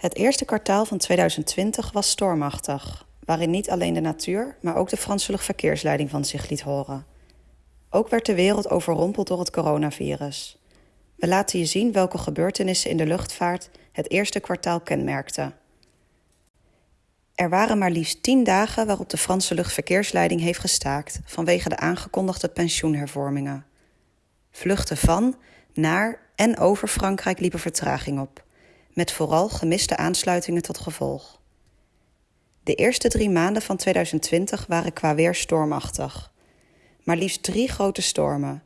Het eerste kwartaal van 2020 was stormachtig, waarin niet alleen de natuur, maar ook de Franse luchtverkeersleiding van zich liet horen. Ook werd de wereld overrompeld door het coronavirus. We laten je zien welke gebeurtenissen in de luchtvaart het eerste kwartaal kenmerkten. Er waren maar liefst tien dagen waarop de Franse luchtverkeersleiding heeft gestaakt vanwege de aangekondigde pensioenhervormingen. Vluchten van, naar en over Frankrijk liepen vertraging op, met vooral gemiste aansluitingen tot gevolg. De eerste drie maanden van 2020 waren qua weer stormachtig. Maar liefst drie grote stormen: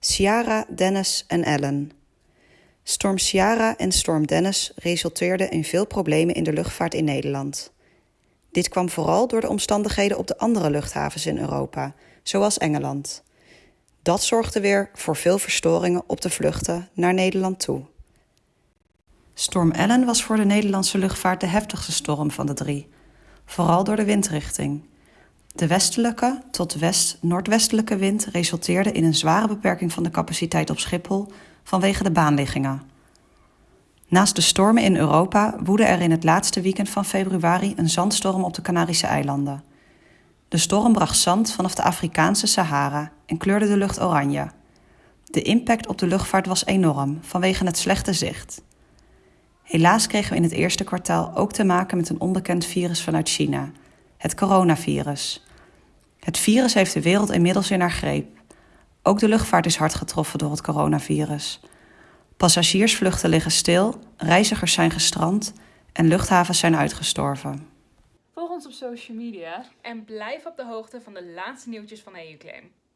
Ciara, Dennis en Ellen. Storm Ciara en storm Dennis resulteerden in veel problemen in de luchtvaart in Nederland. Dit kwam vooral door de omstandigheden op de andere luchthavens in Europa, zoals Engeland. Dat zorgde weer voor veel verstoringen op de vluchten naar Nederland toe. Storm Ellen was voor de Nederlandse luchtvaart de heftigste storm van de drie, vooral door de windrichting. De westelijke tot west-noordwestelijke wind resulteerde in een zware beperking van de capaciteit op Schiphol vanwege de baanliggingen. Naast de stormen in Europa woedde er in het laatste weekend van februari een zandstorm op de Canarische eilanden. De storm bracht zand vanaf de Afrikaanse Sahara en kleurde de lucht oranje. De impact op de luchtvaart was enorm vanwege het slechte zicht. Helaas kregen we in het eerste kwartaal ook te maken met een onbekend virus vanuit China, het coronavirus. Het virus heeft de wereld inmiddels in haar greep. Ook de luchtvaart is hard getroffen door het coronavirus. Passagiersvluchten liggen stil, reizigers zijn gestrand en luchthavens zijn uitgestorven. Volg ons op social media en blijf op de hoogte van de laatste nieuwtjes van EUClaim.